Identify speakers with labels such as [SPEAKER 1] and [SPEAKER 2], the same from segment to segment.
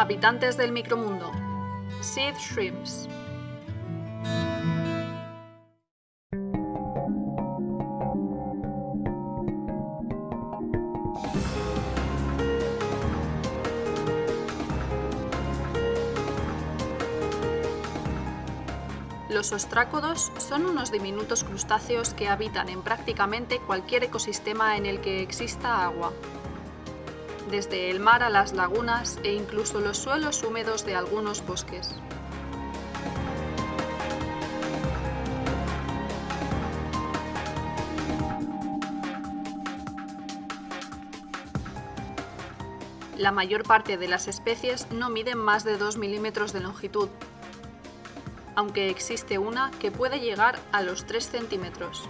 [SPEAKER 1] Habitantes del micromundo. Seed Shrimps. Los ostrácodos son unos diminutos crustáceos que habitan en prácticamente cualquier ecosistema en el que exista agua. Desde el mar a las lagunas e incluso los suelos húmedos de algunos bosques. La mayor parte de las especies no miden más de 2 milímetros de longitud, aunque existe una que puede llegar a los 3 centímetros.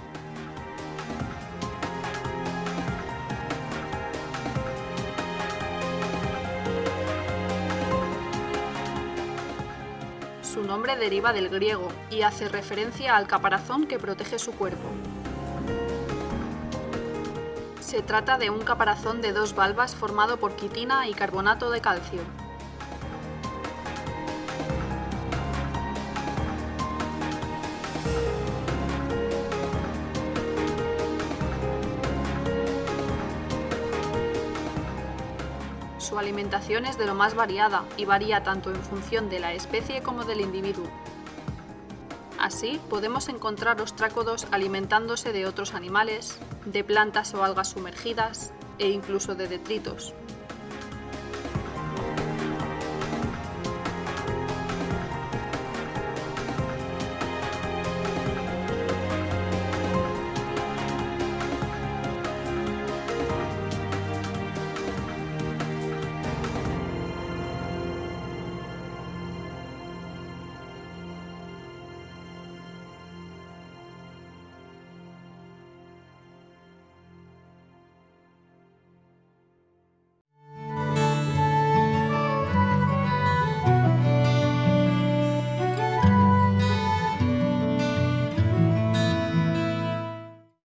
[SPEAKER 1] Su nombre deriva del griego y hace referencia al caparazón que protege su cuerpo. Se trata de un caparazón de dos valvas formado por quitina y carbonato de calcio. Su alimentación es de lo más variada y varía tanto en función de la especie como del individuo. Así, podemos encontrar ostrácodos alimentándose de otros animales, de plantas o algas sumergidas e incluso de detritos.